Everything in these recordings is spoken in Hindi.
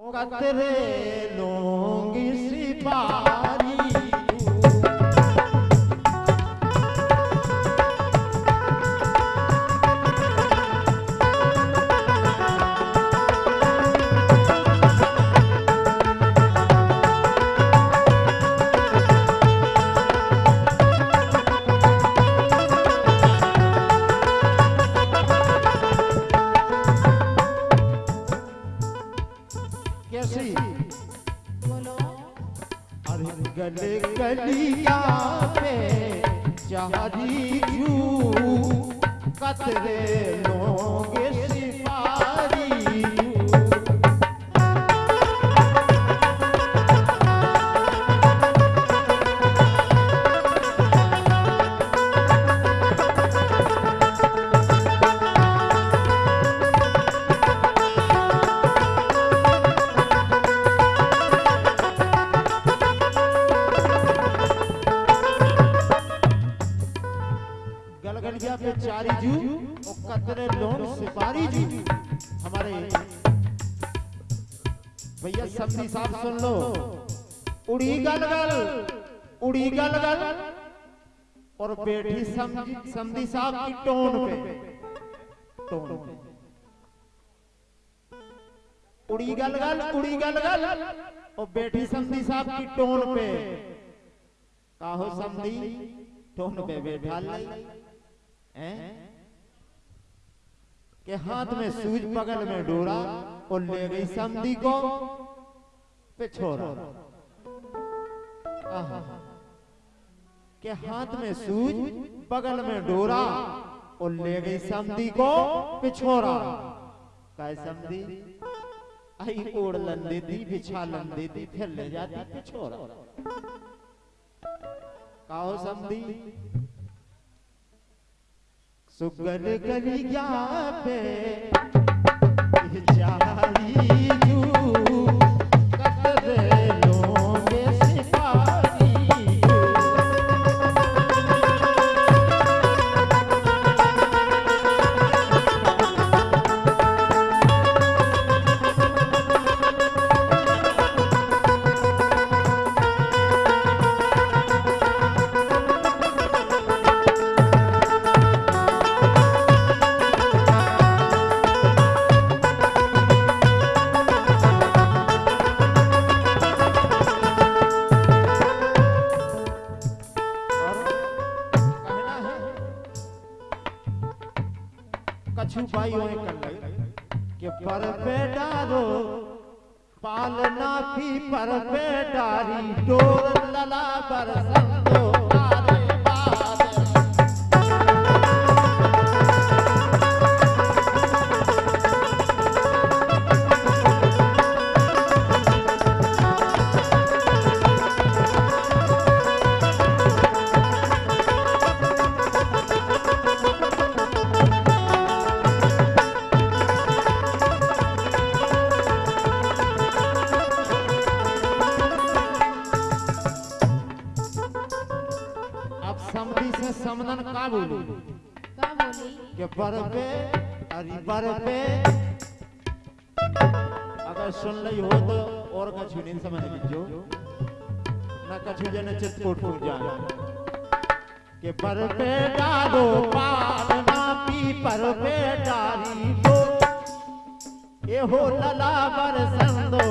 कतरे लोग सिपारी बोलो अरे गले गलिया पे चारी जू कतरे लोंगे समधी साहब सुन लो उड़ी गलगल उड़ी गलगल और बैठी समझी साहब की टोन पे टोन पे उड़ी गलगल उड़ी गलगल और बैठी समधी साहब की टोन पे काहो समधी टोन पे बैठा लाई हैं के हाथ में सूज बगल में डोरा और ले गई समधी को पे के हाथ में सूज, बगल में डोरा और ले गई समधी को पिछोरा काय समधी आई ओढ़ लन देती बिछा लन देती फिर ले जाती पिछोरा काहो समधी सुगल गलिया पे? जारी जू माथी पर बेटारी डोर लला बरसंदो सुन ली हो तो और कछु नहीं समझ लीजो ना कछु जन चितकोट फूट जाए। कि पर पे डालो पालना पी पर पे डारी दो। ये हो लला बर संदो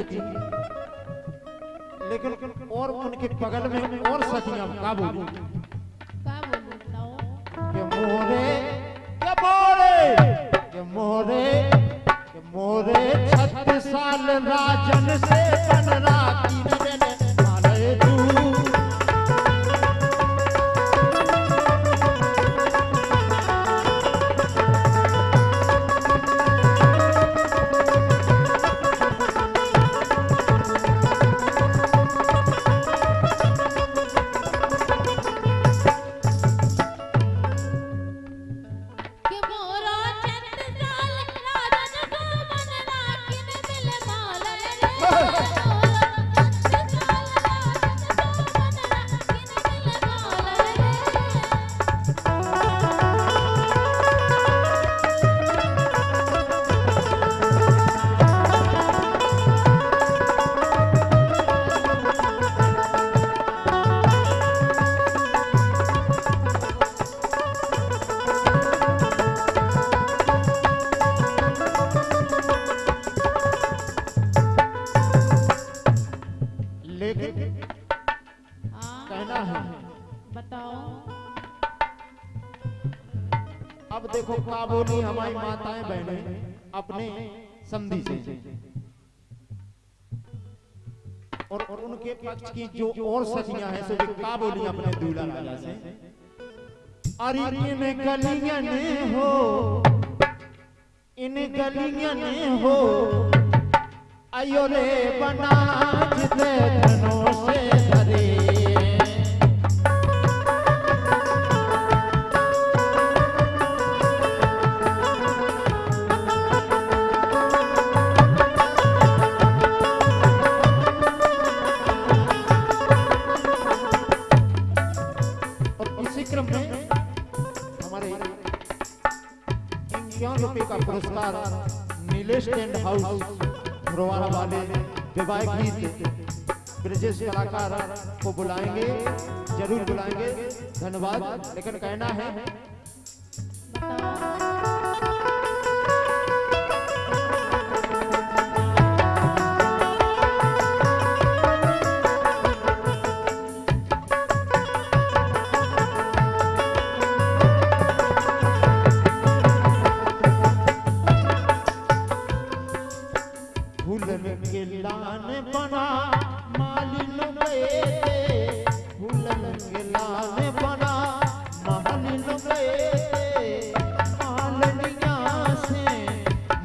के चुकी लेकिन और उनके बगल में और सखियाँ का बोली? का बोली? के मोरे के मोरे के मोरे के मोरे छत्तीस साल राजन से बन राखी। बोली हमारी माताएँ बहने अपने समधी से और, और उनके पक्ष की जो और सखियाँ हैं सो का बोली अपने दूल्हा राजा से अरे इन गलियाँ हो इन गलियाँ ने हो अयो रे बना जिते धनों से का नीलेश टेंट हाउस रोवाना वाले विवाह गीत। ब्रजेश कलाकार को बुलाएँगे, ज़रूर बुलाएँगे। धन्यवाद। लेकिन कहना है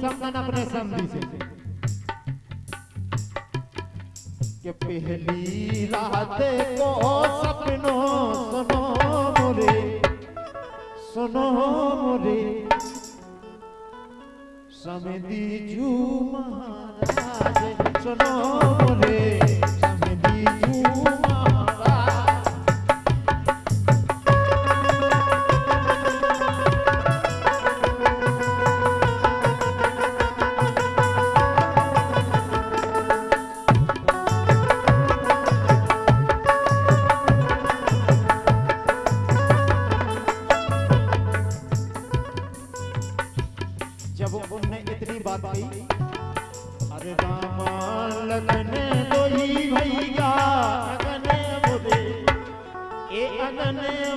समन अपने समझी से कि पहली रात को सपनों, सुनो मोरे सुनो मोरे समधी जू महाराज, सुनो मोरे समधी जू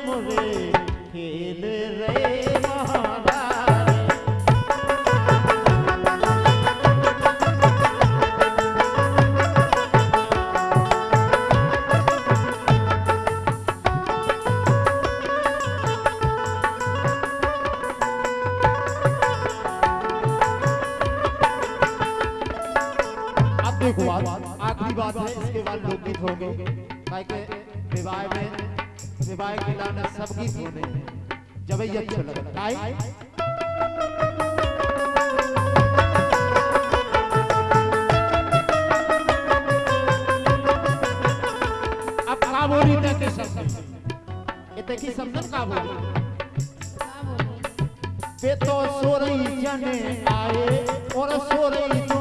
मुरे खेल रे आखिरी बात है इसके बाद लोकगीत होंगे। विवाह में विवाह के लाने सब गीत होने हैं। जब ये अच्छा लगे। काहे अब का बोली ते के शब्द ये ते की समझन का बोली। वे तो सोरई जने आए और सोरई जो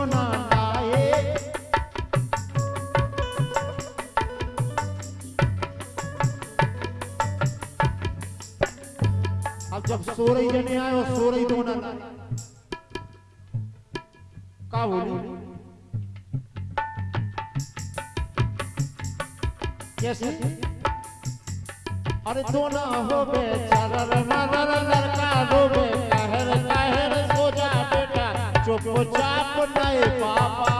जब सोरई जने और सोरई दो ना का बोली? कैसे? अरे तो ना हो बेचारा लड़का डूबे कहर कहर सो जा बेटा। चुप चाप नए पापा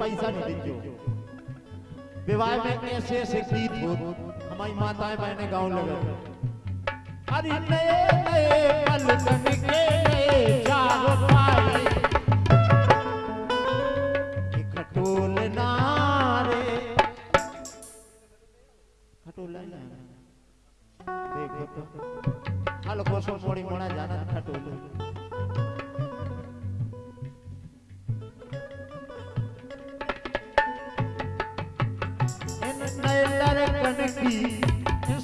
पैसा नहीं दीजिए विवाह में ऐसे ऐसे गीत हो। हमारी माताएँ बहनें गाँव लगे। अरे नए नए के पाए खटोल नारे खटोल देखो तो। हाल कोसो मोड़ी मोड़ा जाना खटोल।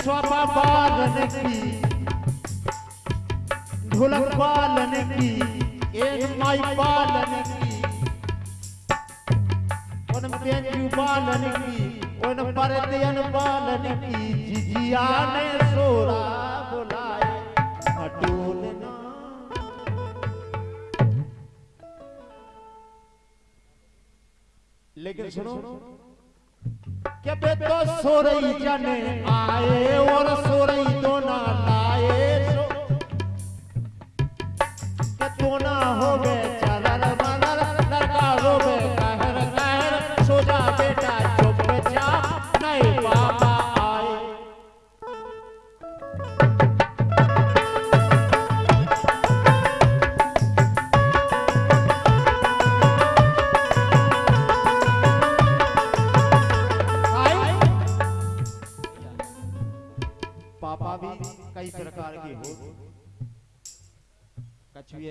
स्वपा बालन की, ढोलक बालन की, एक माई बालन की उन बेंजू बालन की उन परतियन बालन की, जिजिया ने सोरा बुलाए खटोल ना। लेकिन सुनो क्या बे तो सोरई जने आए और सोरई तो ना लाए। सो के तो ना हो गए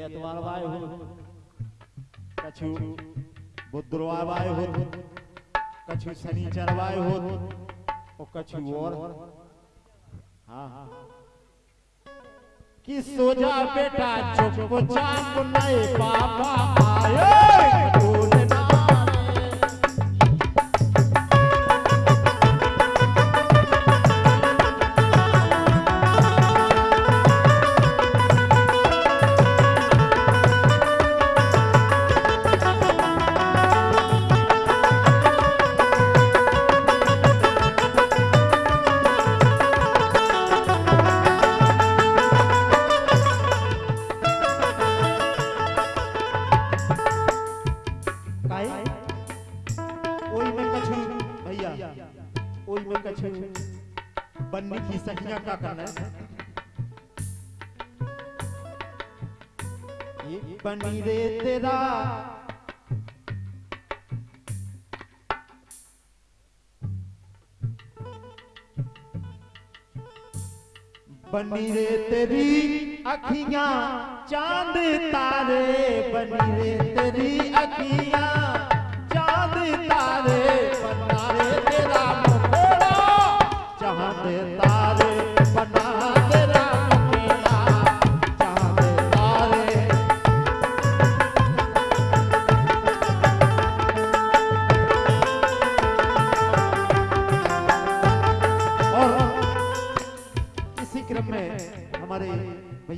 एतवार वाय हो कछु बुधवार वाय हो कछु शनिचर वाय हो और कछु और। हाँ हाँ कि सोजा बेटा चुप चाप नहीं पापा आए। बनी रे तेरी अखियाँ चाँद तारे बनी रे तेरी अखियाँ।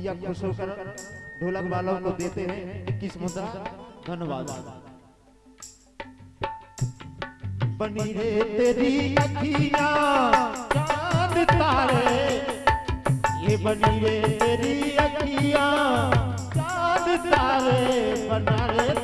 भैया खुश होकर ढोलक वालों को देते हैं। इक्कीस मुद्रा धन्यवाद। बनी रे तेरी अखियाँ, चाँद तारे। ये बनी रे तेरी अखियाँ, चाँद तारे। बना रे